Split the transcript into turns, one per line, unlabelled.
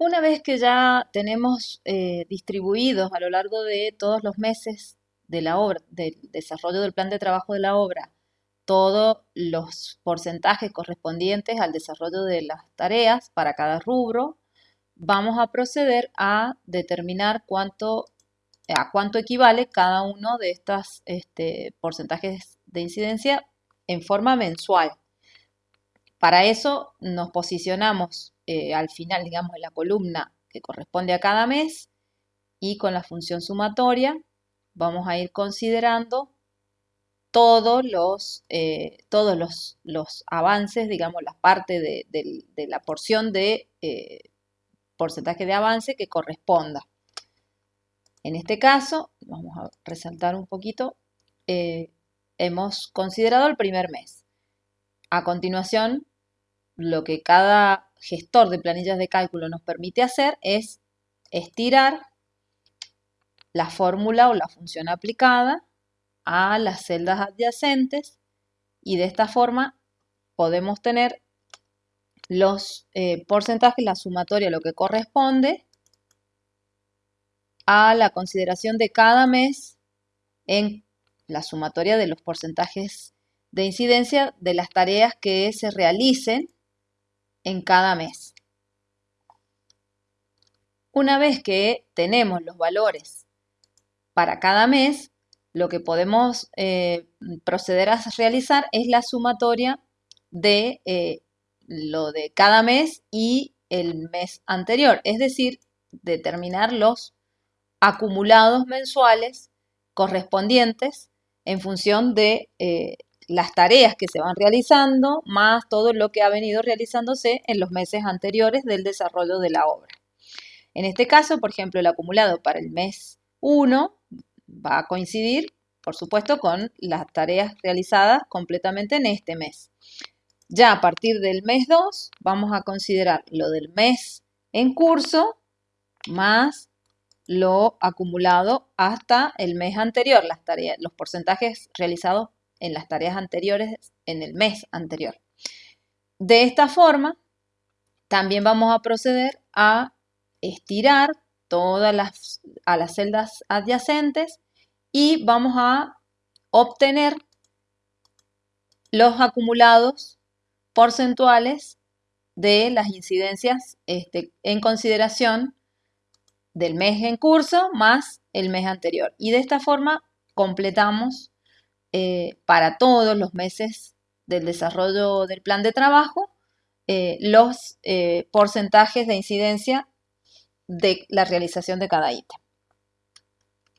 Una vez que ya tenemos eh, distribuidos a lo largo de todos los meses del desarrollo del plan de trabajo de la obra, todos los porcentajes correspondientes al desarrollo de las tareas para cada rubro, vamos a proceder a determinar cuánto, a cuánto equivale cada uno de estos este, porcentajes de incidencia en forma mensual. Para eso nos posicionamos eh, al final, digamos, en la columna que corresponde a cada mes y con la función sumatoria vamos a ir considerando todos los, eh, todos los, avances, digamos, la parte de, la porción de eh, porcentaje de avance que corresponda. En este caso, vamos a resaltar un poquito, hemos considerado el primer mes. A continuación, lo que cada gestor de planillas de cálculo nos permite hacer es estirar la fórmula o la función aplicada a las celdas adyacentes y de esta forma podemos tener los eh, porcentajes, la sumatoria, lo que corresponde a la consideración de cada mes en la sumatoria de los porcentajes de incidencia de las tareas que se realicen en cada mes. Una vez que tenemos los valores para cada mes, lo que podemos eh, proceder a realizar es la sumatoria de eh, lo de cada mes y el mes anterior, es decir, determinar los acumulados mensuales correspondientes en función de eh, las tareas que se van realizando, más todo lo que ha venido realizándose en los meses anteriores del desarrollo de la obra. En este caso, por ejemplo, el acumulado para el mes 1 va a coincidir, por supuesto, con las tareas realizadas completamente en este mes. Ya a partir del mes 2 vamos a considerar lo del mes en curso más lo acumulado hasta el mes anterior, las tareas, los porcentajes realizados en las tareas anteriores en el mes anterior. De esta forma, también vamos a proceder a estirar todas las, a las celdas adyacentes y vamos a obtener los acumulados porcentuales de las incidencias este, en consideración del mes en curso más el mes anterior. Y de esta forma completamos eh, para todos los meses del desarrollo del plan de trabajo eh, los eh, porcentajes de incidencia de la realización de cada ítem.